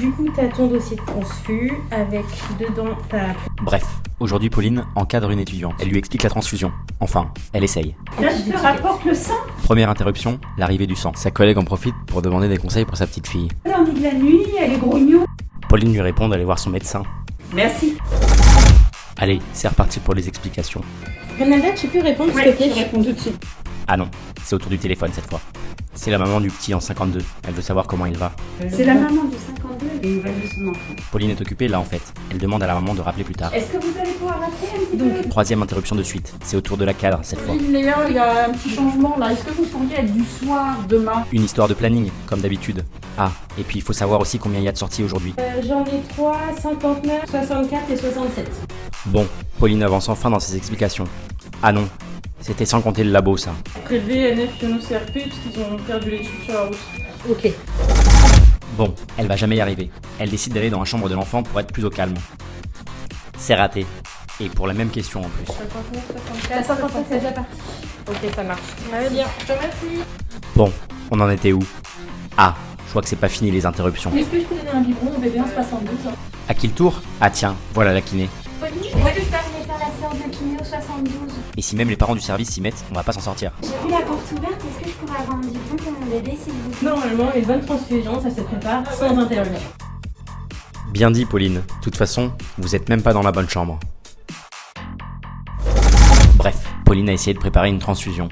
Du coup, t'as ton dossier de transfus avec dedans ta. Bref, aujourd'hui Pauline encadre une étudiante. Elle lui explique la transfusion. Enfin, elle essaye. Là, je te rapporte le sang. Première interruption, l'arrivée du sang. Sa collègue en profite pour demander des conseils pour sa petite fille. Lundi de la nuit, elle est grognon. Pauline lui répond d'aller voir son médecin. Merci. Allez, c'est reparti pour les explications. Renalda, tu peux répondre s'il te plaît réponds tout de suite. Ah non, c'est autour du téléphone cette fois. C'est la maman du petit en 52. Elle veut savoir comment il va. C'est la maman du 52 et il va de son enfant. Pauline est occupée là en fait. Elle demande à la maman de rappeler plus tard. Est-ce que vous allez pouvoir rappeler un petit Donc, peu Troisième interruption de suite. C'est autour de la cadre cette fois. Il y a un petit changement là. Est-ce que vous pourriez être du soir demain Une histoire de planning, comme d'habitude. Ah, et puis il faut savoir aussi combien il y a de sorties aujourd'hui. euh, j'en ai 3, 59, 64 et 67. Bon, Pauline avance enfin dans ses explications. Ah non, c'était sans compter le labo ça. Prélever NF Iono CRP parce qu'ils ont perdu l'étude sur la route. Ok. Bon, elle va jamais y arriver. Elle décide d'aller dans la chambre de l'enfant pour être plus au calme. C'est raté. Et pour la même question en plus. 59, 64. La 57, c'est déjà parti. Ok, ça marche. Très bien, je remercie. Bon, on en était où? Ah, je vois que c'est pas fini les interruptions. Est-ce que je peux donner un biberon? Au bébé en 72 À qui le tour? Ah tiens, voilà la kiné. Que je aller faire la séance de kiné au 72 Et si même les parents du service s'y mettent, on va pas s'en sortir. J'ai vu la porte ouverte, est-ce que je pourrais avoir un biberon pour mon bébé s'il vous plaît? Normalement, les bonnes transfusions, ça se prépare sans intervenir. Bien dit Pauline. De toute façon, vous êtes même pas dans la bonne chambre. Bref, Pauline a essayé de préparer une transfusion.